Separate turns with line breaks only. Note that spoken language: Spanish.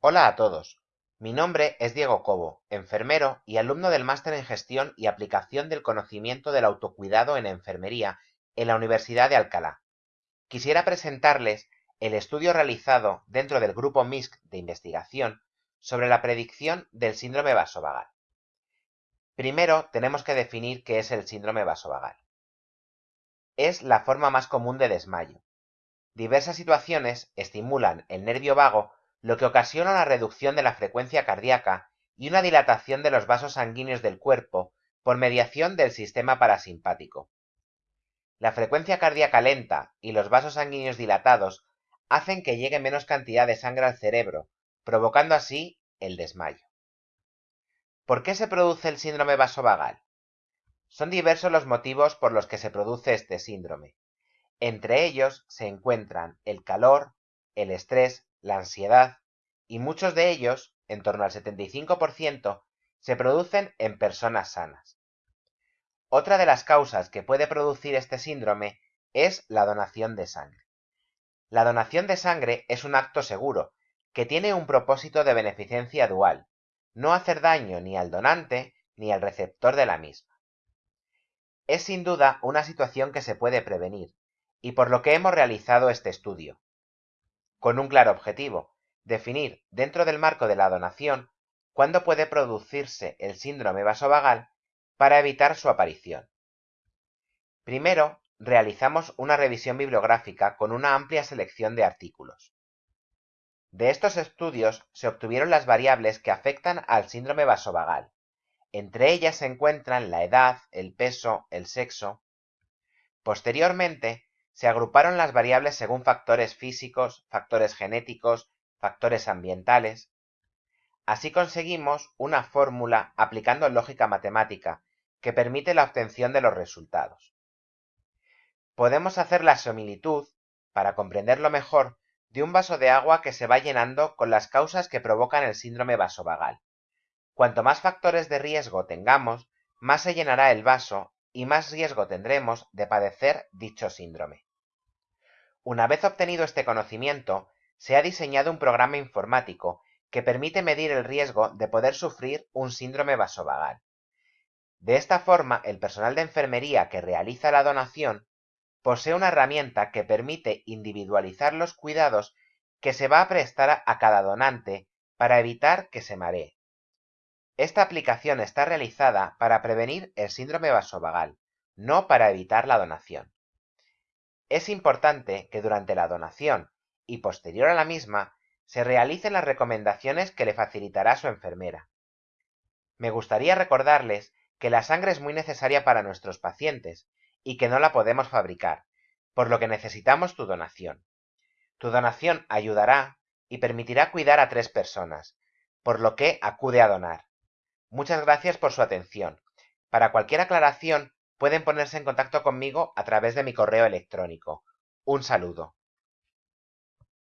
Hola a todos. Mi nombre es Diego Cobo, enfermero y alumno del Máster en Gestión y Aplicación del Conocimiento del Autocuidado en Enfermería en la Universidad de Alcalá. Quisiera presentarles el estudio realizado dentro del grupo MISC de investigación sobre la predicción del síndrome vasovagal. Primero tenemos que definir qué es el síndrome vasovagal. Es la forma más común de desmayo. Diversas situaciones estimulan el nervio vago lo que ocasiona una reducción de la frecuencia cardíaca y una dilatación de los vasos sanguíneos del cuerpo por mediación del sistema parasimpático. La frecuencia cardíaca lenta y los vasos sanguíneos dilatados hacen que llegue menos cantidad de sangre al cerebro, provocando así el desmayo. ¿Por qué se produce el síndrome vasovagal? Son diversos los motivos por los que se produce este síndrome. Entre ellos se encuentran el calor, el estrés, la ansiedad, y muchos de ellos, en torno al 75%, se producen en personas sanas. Otra de las causas que puede producir este síndrome es la donación de sangre. La donación de sangre es un acto seguro, que tiene un propósito de beneficencia dual, no hacer daño ni al donante ni al receptor de la misma. Es sin duda una situación que se puede prevenir, y por lo que hemos realizado este estudio, con un claro objetivo, definir dentro del marco de la donación cuándo puede producirse el síndrome vasovagal para evitar su aparición. Primero, realizamos una revisión bibliográfica con una amplia selección de artículos. De estos estudios se obtuvieron las variables que afectan al síndrome vasovagal. Entre ellas se encuentran la edad, el peso, el sexo. Posteriormente, se agruparon las variables según factores físicos, factores genéticos, factores ambientales. Así conseguimos una fórmula aplicando lógica matemática que permite la obtención de los resultados. Podemos hacer la similitud, para comprenderlo mejor, de un vaso de agua que se va llenando con las causas que provocan el síndrome vasovagal. Cuanto más factores de riesgo tengamos, más se llenará el vaso y más riesgo tendremos de padecer dicho síndrome. Una vez obtenido este conocimiento, se ha diseñado un programa informático que permite medir el riesgo de poder sufrir un síndrome vasovagal. De esta forma, el personal de enfermería que realiza la donación posee una herramienta que permite individualizar los cuidados que se va a prestar a cada donante para evitar que se maree. Esta aplicación está realizada para prevenir el síndrome vasovagal, no para evitar la donación. Es importante que durante la donación y posterior a la misma se realicen las recomendaciones que le facilitará su enfermera. Me gustaría recordarles que la sangre es muy necesaria para nuestros pacientes y que no la podemos fabricar, por lo que necesitamos tu donación. Tu donación ayudará y permitirá cuidar a tres personas, por lo que acude a donar. Muchas gracias por su atención. Para cualquier aclaración pueden ponerse en contacto conmigo a través de mi correo electrónico. Un saludo.